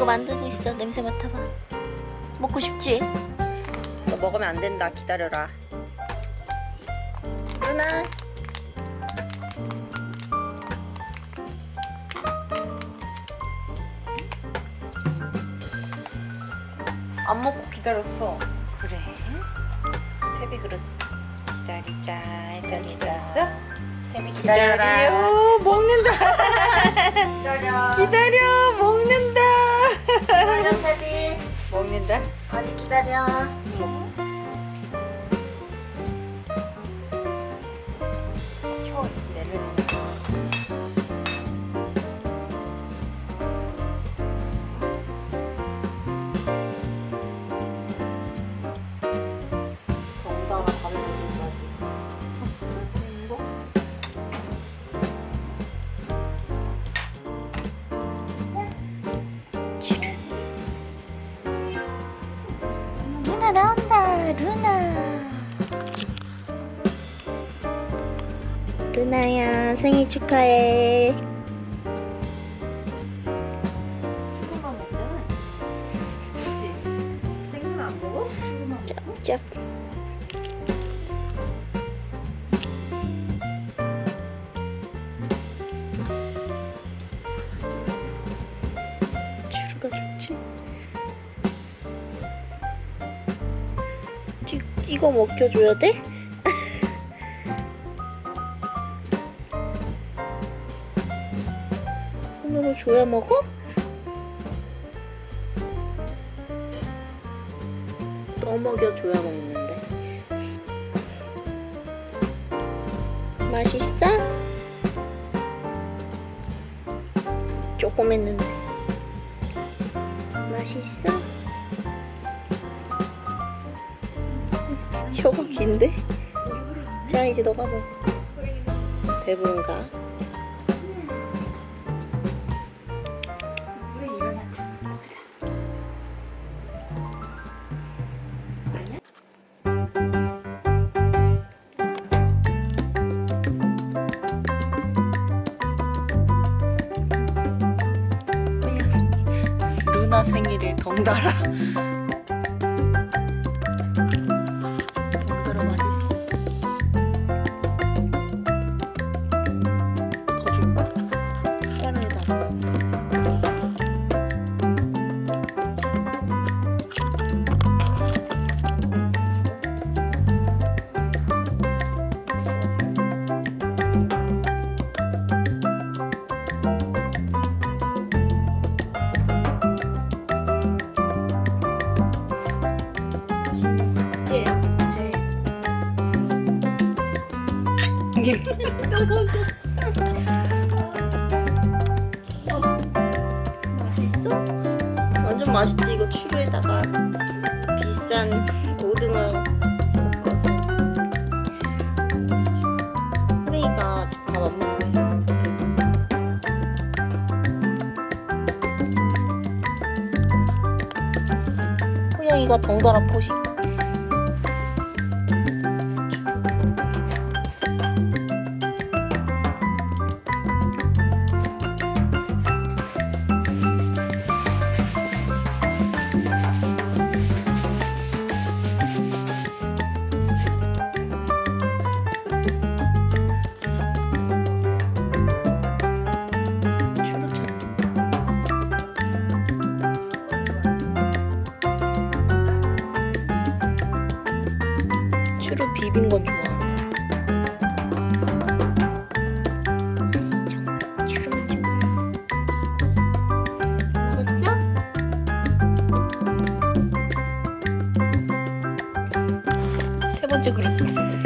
이거 만들고 있어 냄새 맡아봐 먹고 싶지? 너 먹으면 안 된다. 기다려라. 누나. 안 먹고 기다렸어. 그래 태비 그릇 기다리자. 일단 기다렸어? 태비 기다려라. 기다려. 먹는다. 기다려 기다려. 먹는다. 기다려 테디 먹는다. 어디 기다려 루나 나온다 루나 루나야 생일 축하해 조금만 먹잖아. 그치? 생선 안 먹어? 짭짭 추루가 찍, 찍어 먹혀줘야 돼? 손으로 줘야 먹어? 떠먹여줘야 먹는데 맛있어? 조금 했는데 맛있어? 혀가 긴데? 자 이제 너가 먹어 배부른가? 아니야? 루나 생일에 덩달아 맛있어? 완전 맛있지 이거 추루에다가. 비싼 고등어 섞어서. 호랭이가 밥 안 먹고 있어가지고. 호영이가 덩달아 포식 비빈 건. 세 번째 그릇.